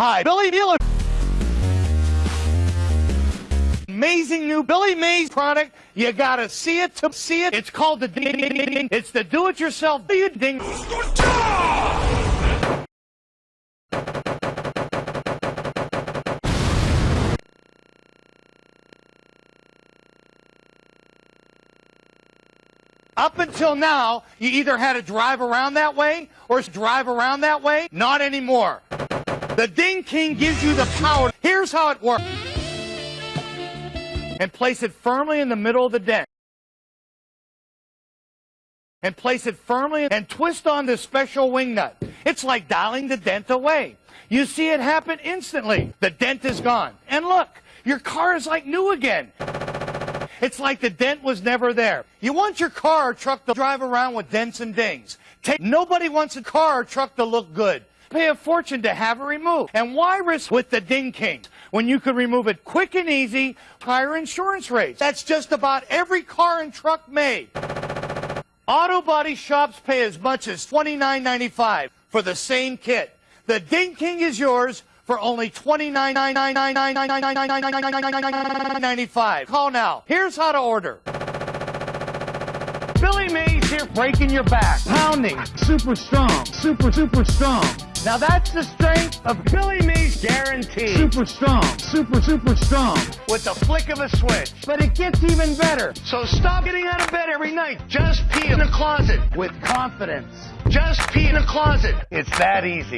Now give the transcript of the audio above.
Hi, Billy Mueller. Amazing new Billy Mays product. You gotta see it to see it. It's called the ding. ding, ding, ding. It's the do-it-yourself ding. Up until now, you either had to drive around that way or drive around that way. Not anymore. The Ding King gives you the power. Here's how it works. And place it firmly in the middle of the dent. And place it firmly and twist on this special wing nut. It's like dialing the dent away. You see it happen instantly. The dent is gone. And look, your car is like new again. It's like the dent was never there. You want your car or truck to drive around with dents and dings. Take, nobody wants a car or truck to look good. Pay a fortune to have it removed. And why risk with the Ding King when you could remove it quick and easy, higher insurance rates? That's just about every car and truck made. Auto body shops pay as much as $29.95 for the same kit. The Ding King is yours for only $29.95. Call now. Here's how to order. Billy Mays here breaking your back. Pounding. Super strong. Super, super strong. Now that's the strength of Billy Mays guarantee. Super strong. Super, super strong. With the flick of a switch. But it gets even better. So stop getting out of bed every night. Just pee in the closet with confidence. Just pee in the closet. It's that easy.